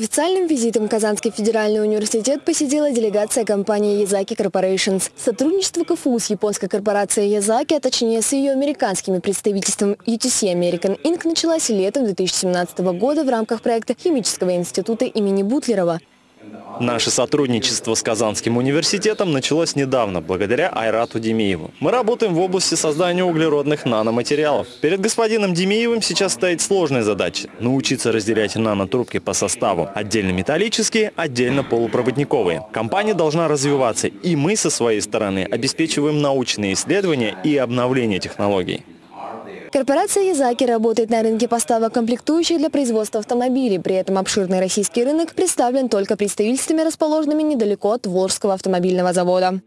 официальным визитом Казанский федеральный университет посетила делегация компании Язаки Corporations. Сотрудничество КФУ с японской корпорацией Язаки, а точнее с ее американскими представительством UTC American Inc. началась летом 2017 года в рамках проекта Химического института имени Бутлерова. Наше сотрудничество с Казанским университетом началось недавно, благодаря Айрату Демиеву. Мы работаем в области создания углеродных наноматериалов. Перед господином Демиевым сейчас стоит сложная задача – научиться разделять нанотрубки по составу. Отдельно металлические, отдельно полупроводниковые. Компания должна развиваться, и мы со своей стороны обеспечиваем научные исследования и обновление технологий. Корпорация Язаки работает на рынке поставок комплектующих для производства автомобилей. При этом обширный российский рынок представлен только представительствами, расположенными недалеко от Волжского автомобильного завода.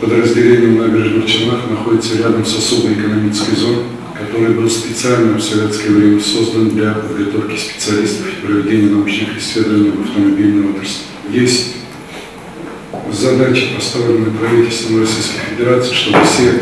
Подразделение в набережных Челнах находится рядом с особой экономической зоной, который был специально в советское время создан для подготовки специалистов и проведения научных исследований в автомобильной отрасли. Есть задача, поставленная правительством Российской Федерации, чтобы все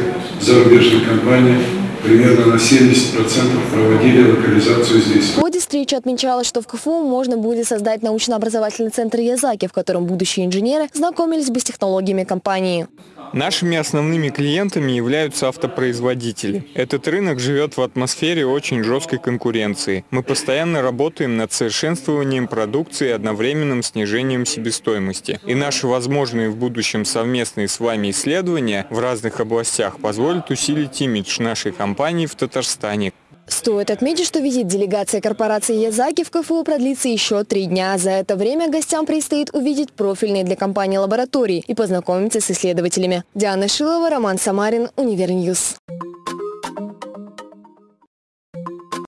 зарубежные компании примерно на 70% проводили локализацию здесь. В ходе встречи отмечалось, что в КФУ можно будет создать научно-образовательный центр Язаки, в котором будущие инженеры знакомились бы с технологиями компании. Нашими основными клиентами являются автопроизводители. Этот рынок живет в атмосфере очень жесткой конкуренции. Мы постоянно работаем над совершенствованием продукции и одновременным снижением себестоимости. И наши возможные в будущем совместные с вами исследования в разных областях позволят усилить имидж нашей компании в Татарстане. Стоит отметить, что визит делегации корпорации Язаки в КФУ продлится еще три дня. За это время гостям предстоит увидеть профильные для компании лаборатории и познакомиться с исследователями. Диана Шилова, Роман Самарин, Univer News.